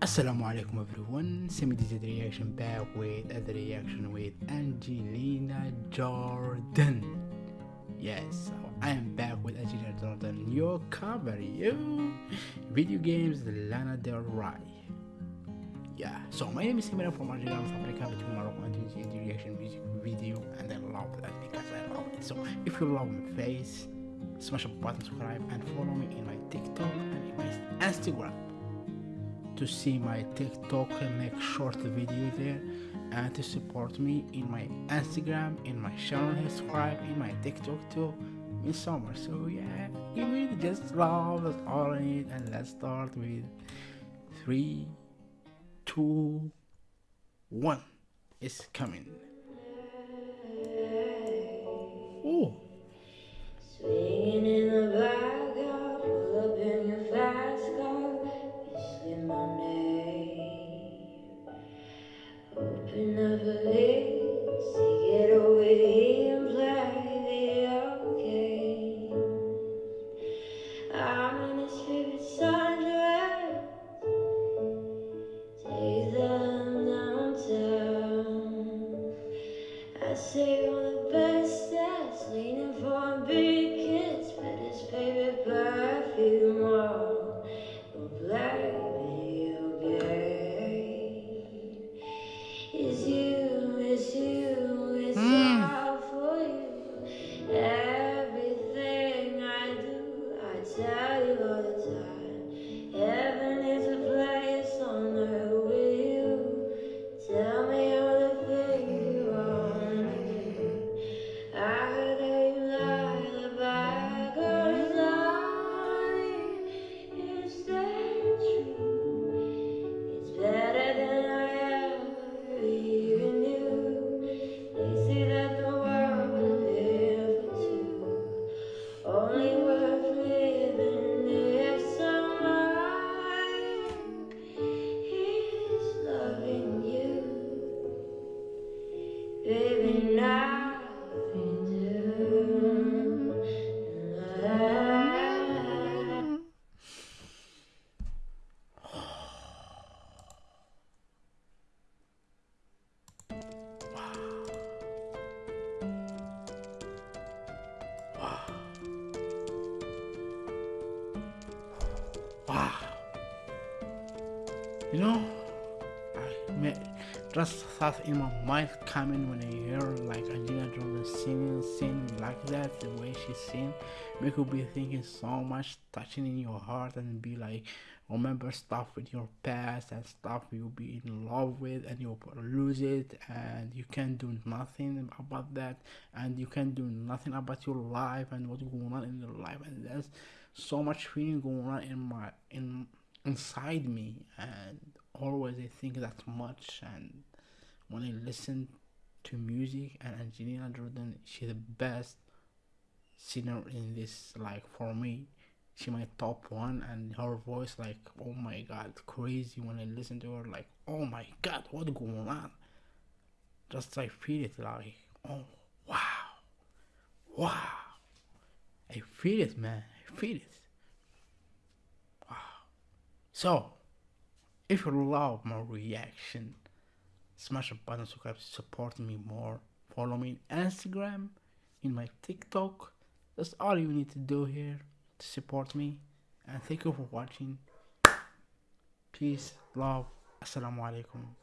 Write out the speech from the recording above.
Assalamu alaikum everyone, Semi did reaction back with other reaction with Angelina Jordan. Yes, I am back with Angelina Jordan, your cover, you video games Lana Del Rey. Yeah, so my name is Simran from Algeria, from Africa, between Morocco and Tunisia, the reaction music video, and I love that because I love it. So if you love my face, smash the button, subscribe, and follow me in my TikTok and in my Instagram to see my TikTok and make short video there and to support me in my Instagram, in my channel, subscribe in my TikTok too in summer. So yeah, give me just love, that's all I need. And let's start with three, two, one. It's coming. Oh. Say all the best that's leaning for a big kiss, but his favorite perfume Wow. You know, may just thought in my mind coming when I hear like Angelina Jolie singing, singing like that, the way she sing, make you be thinking so much, touching in your heart, and be like, remember stuff with your past and stuff you'll be in love with, and you'll lose it, and you can do nothing about that, and you can do nothing about your life and what's going on in your life, and there's so much feeling going on in my in inside me and always I think that much and when I listen to music and Angelina Jordan she's the best singer in this like for me. She my top one and her voice like oh my god crazy when I listen to her like oh my god what going on? Just I feel it like oh wow wow. I feel it man I feel it. Wow. So if you love my reaction, smash the button subscribe to support me more. Follow me on Instagram, in my TikTok. That's all you need to do here to support me. And thank you for watching. Peace, love, assalamu alaikum.